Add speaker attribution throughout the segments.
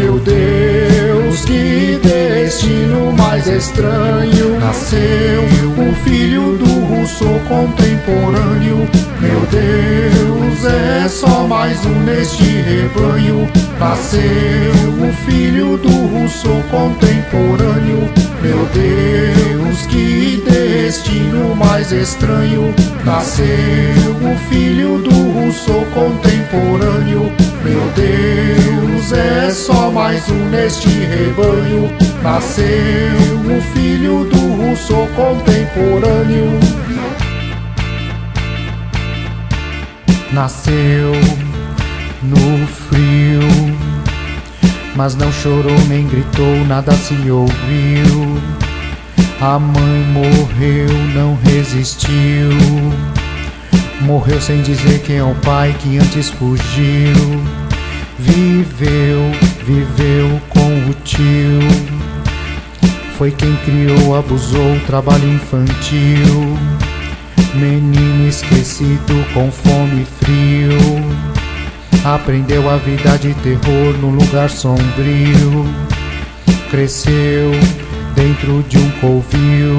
Speaker 1: Meu Deus, que destino mais estranho. Nasceu o filho do russo contemporâneo. Meu Deus, é só mais um neste rebanho. Nasceu o filho do russo contemporâneo. Estranho. Nasceu o filho do russo contemporâneo. Meu Deus, é só mais um neste rebanho. Nasceu o filho do russo contemporâneo.
Speaker 2: Nasceu no frio, mas não chorou nem gritou, nada se ouviu. A mãe morreu, não resistiu. Morreu sem dizer quem é o pai que antes fugiu. Viveu, viveu com o tio. Foi quem criou, abusou, trabalho infantil. Menino esquecido com fome e frio. Aprendeu a vida de terror num lugar sombrio. Cresceu dentro de um covil.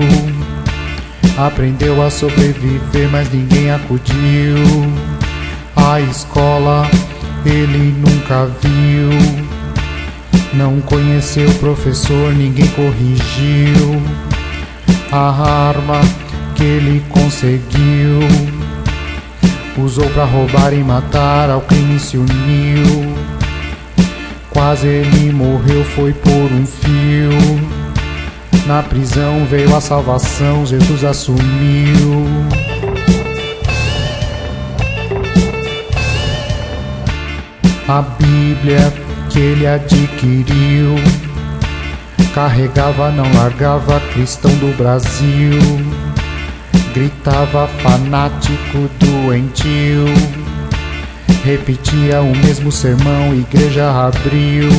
Speaker 2: Aprendeu a sobreviver, mas ninguém acudiu. A escola ele nunca viu. Não conheceu o professor, ninguém corrigiu. A arma que ele conseguiu usou para roubar e matar, ao crime se uniu. Quase ele morreu, foi por um fio. Na prisão veio a salvação, Jesus assumiu. A Bíblia que ele adquiriu carregava, não largava, cristão do Brasil. Gritava fanático, doentio. Repetia o mesmo sermão, igreja abriu.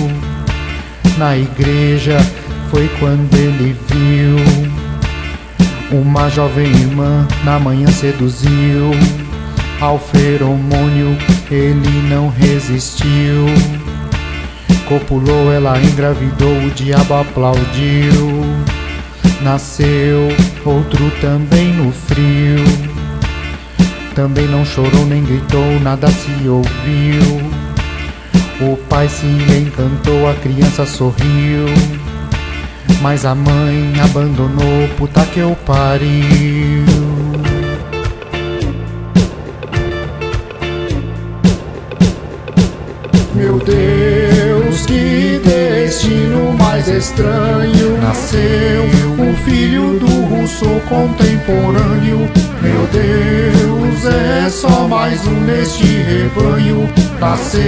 Speaker 2: Na igreja foi quando ele viu uma jovem irmã na manhã seduziu. Ao feromônio ele não resistiu. Copulou, ela engravidou, o diabo aplaudiu. Nasceu outro também no frio. Também não chorou nem gritou, nada se ouviu. O pai se encantou, a criança sorriu. Mas a mãe abandonou, puta que eu pariu.
Speaker 1: Meu Deus, que destino mais estranho. Nasceu o filho do russo contemporâneo. Meu Deus, é só mais um neste rebanho. Nasceu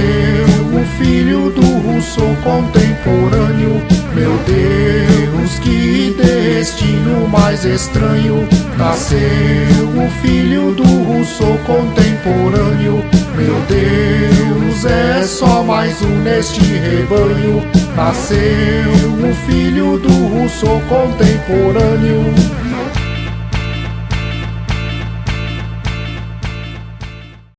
Speaker 1: o filho do russo contemporâneo. Meu Deus, que destino mais estranho. Nasceu o filho do russo contemporâneo. Meu Deus, é só mais um neste rebanho. Nasceu o filho do russo contemporâneo.